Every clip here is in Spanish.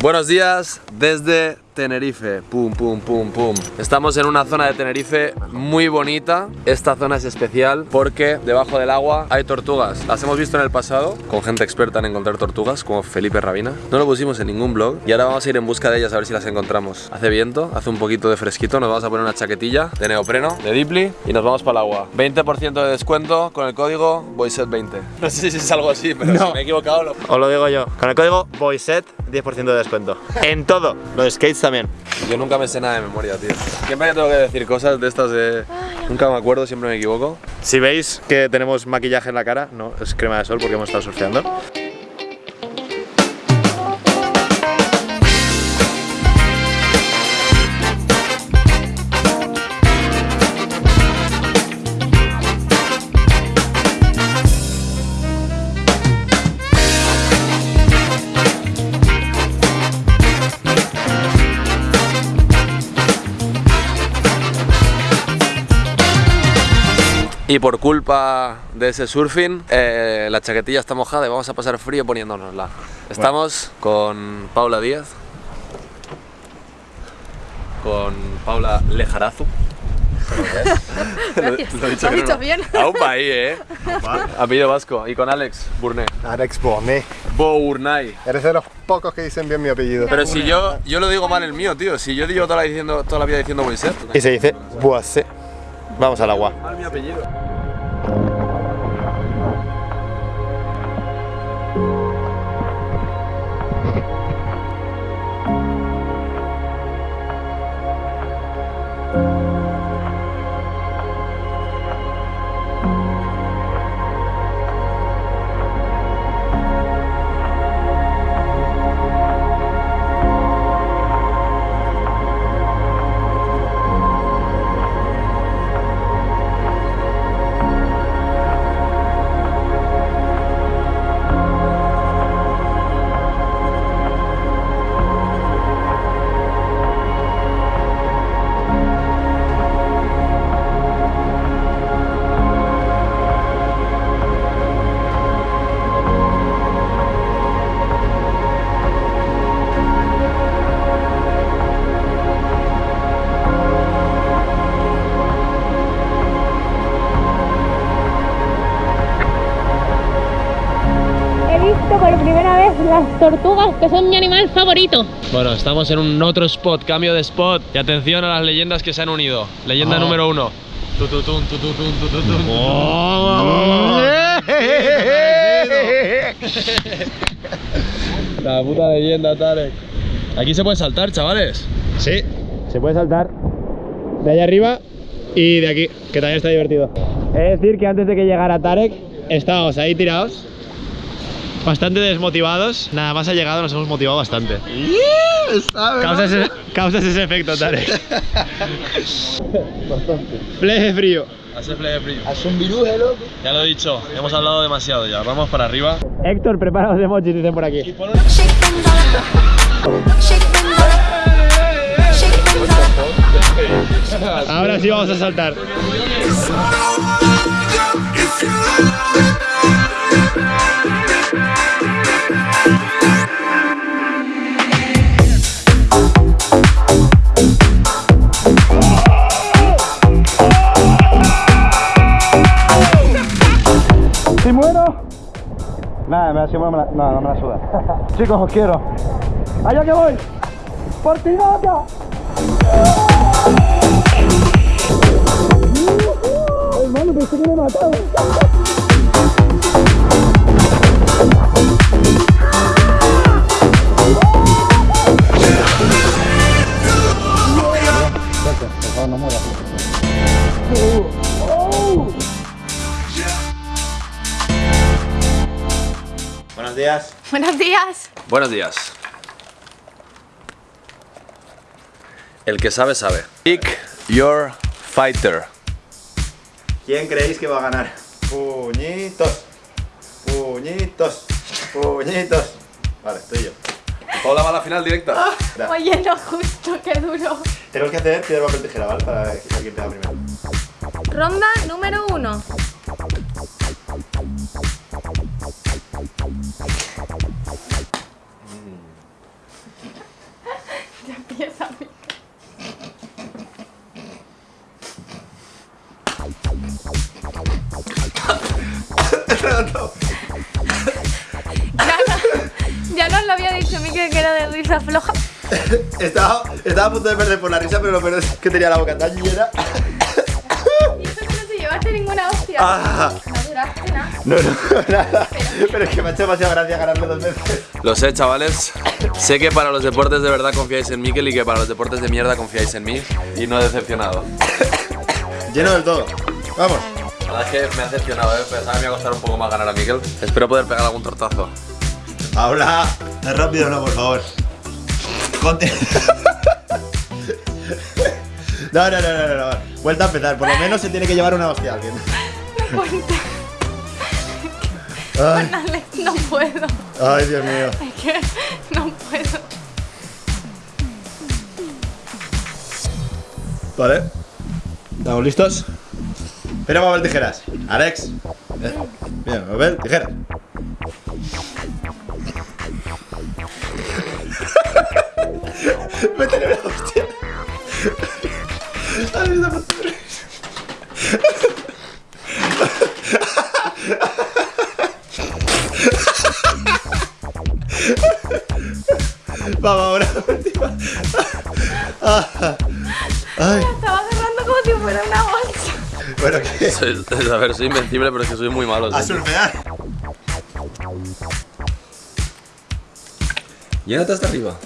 Buenos días desde Tenerife. Pum, pum, pum, pum. Estamos en una zona de Tenerife muy bonita. Esta zona es especial porque debajo del agua hay tortugas. Las hemos visto en el pasado con gente experta en encontrar tortugas, como Felipe Rabina. No lo pusimos en ningún blog y ahora vamos a ir en busca de ellas a ver si las encontramos. Hace viento, hace un poquito de fresquito. Nos vamos a poner una chaquetilla de neopreno, de Dipli y nos vamos para el agua. 20% de descuento con el código Boyset20. No sé si es algo así, pero No. si me he equivocado. Lo... Os lo digo yo. Con el código BOYSET, 10% de descuento. En todo. Los skates también. Yo nunca me sé nada de memoria, tío. Siempre que tengo que decir cosas de estas de... Nunca me acuerdo, siempre me equivoco. Si veis que tenemos maquillaje en la cara, no, es crema de sol porque hemos estado surfeando. Y por culpa de ese surfing, eh, la chaquetilla está mojada y vamos a pasar frío poniéndonosla. Estamos con Paula Díaz, con Paula Lejarazu. Gracias. Lo he Lo has que dicho no. bien. Aún va ahí, eh. Apellido vasco. Y con Alex Burné. Alex Bournet. Bournay. Eres de los pocos que dicen bien mi apellido. Pero si yo, yo lo digo mal el mío, tío. Si yo digo toda la, diciendo, toda la vida diciendo Moisés. Y se dice Boise. Vamos al agua. Las tortugas, que son mi animal favorito. Bueno, estamos en un otro spot, cambio de spot. Y atención a las leyendas que se han unido. Leyenda número uno. La puta leyenda, Tarek. Aquí se puede saltar, chavales. Sí, se puede saltar de allá arriba y de aquí, que también está divertido. Es decir, que antes de que llegara Tarek, estábamos ahí tirados, bastante desmotivados. Nada más ha llegado, nos hemos motivado bastante. Causas ese, causas ese efecto, Tarek. Fleje de frío. Hace frío. Hace un viruje, loco. Ya lo he dicho, hemos hablado demasiado ya. Vamos para arriba. Héctor, prepara los emojis, dicen por aquí. Ahora sí vamos a saltar. No, no me la suda. Chicos, os quiero. Allá que voy. Por ti, nada. Hermano, pensé que me mataba. Buenos días. Buenos días. Buenos días. El que sabe, sabe. Pick your fighter. ¿Quién creéis que va a ganar? Puñitos. Puñitos. Puñitos. Vale, estoy yo. Paula va a la final directa. Ya. Oye, no justo, qué duro. Tenemos que hacer piedra, papel, tijera, ¿vale? Para ver quién pega primero. Ronda número uno. Floja. Estaba, estaba a punto de perder por la risa, pero lo peor es que tenía la boca tan llena. Y eso que no te llevaste ninguna hostia. Ah. No duraste nada. No, no, nada. Pero es que me ha hecho demasiada gracia ganarle dos veces. Lo sé, chavales. Sé que para los deportes de verdad confiáis en Mikel y que para los deportes de mierda confiáis en mí. Y no he decepcionado. Lleno del todo. Vamos. La verdad es que me ha decepcionado, ¿eh? Pensaba que me iba a costar un poco más ganar a Mikel. Espero poder pegar algún tortazo. Habla. Rápido, no, por favor. Conte. No, no, no, no, no, no. Vuelta a empezar. Por lo menos se tiene que llevar una hostia a alguien. Ay, Alex, no puedo. ay, Dios mío. Es que no puedo. Vale. ¿Estamos listos? Espera, papel, tijeras. Alex. Eh, Bien, papel, tijeras. Métele una hostia. Ay, está por Vamos, ahora última. Ay, Estaba agarrando como si fuera una bolsa. bueno, ¿qué? Soy- a ver, soy invencible, pero es que soy muy malo. A surfear. Llénate hasta arriba.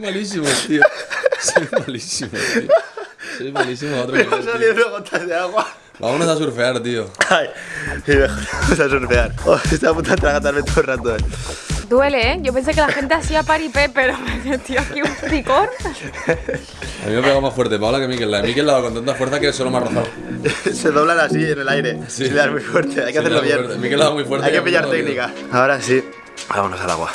Malísimo, tío. Soy malísimo, tío. Soy malísimo a otro Me han nivel, tío. salido gotas de agua. Vámonos a surfear, tío. Ay, y mejor vamos a surfear. Oh, estoy a punto de atragantarme todo el rato. eh. Duele, ¿eh? Yo pensé que la gente hacía paripé, pero me metió aquí un picor. A mí me ha pegado más fuerte Paula que Mikel. La de Mikel la ha dado con tanta fuerza que solo me ha rozado. Se doblan así en el aire. Sí. Sí. le das muy fuerte, hay que Sí, hacerlo bien. Mikel la da muy fuerte Hay que pillar técnica. Ahora sí, vámonos al agua.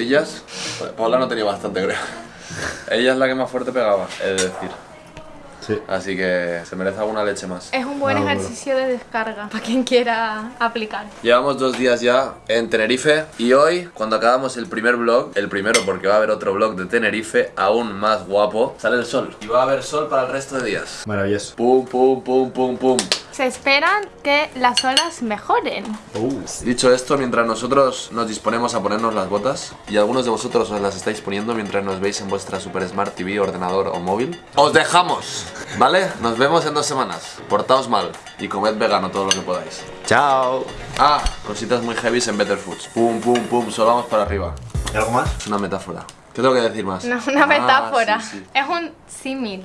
Comiéndonos las tortillas. Paula no tenía bastante, creo. Ella es la que más fuerte pegaba, es decir. Sí. Así que se merece alguna leche más. Es un buen Ah, bueno. ejercicio de descarga para quien quiera aplicar. Llevamos dos días ya en Tenerife y hoy, cuando acabamos el primer vlog, el primero porque va a haber otro vlog de Tenerife aún más guapo, sale el sol. Y va a haber sol para el resto de días. Maravilloso. Pum, pum, pum, pum, pum. Se esperan que las olas mejoren. Dicho esto, mientras nosotros nos disponemos a ponernos las botas y algunos de vosotros os las estáis poniendo mientras nos veis en vuestra Super Smart TV, ordenador o móvil, os dejamos, ¿vale? Nos vemos en dos semanas. Portaos mal y comed vegano todo lo que podáis. Chao. Ah, cositas muy heavy en Better Foods. Pum, pum, pum, solo vamos para arriba. ¿Y algo más? Es una metáfora. ¿Qué tengo que decir más? No, una Ah, metáfora. sí, sí. Es un símil.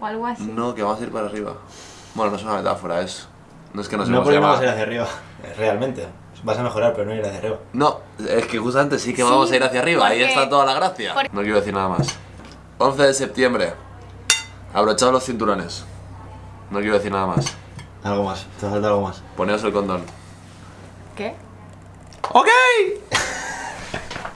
O algo así. No, que vamos a ir para arriba. Bueno, no es una metáfora, es... No es que nos No podemos llamado- ir hacia arriba, realmente. Vas a mejorar, pero no ir hacia arriba. No, es que justamente sí que Sí, vamos a ir hacia arriba, ahí está toda la gracia. No quiero decir nada más. 11 de septiembre. Abrochaos los cinturones. No quiero decir nada más. Algo más, te falta algo más. Poneos el condón. ¿Qué? ¡Ok!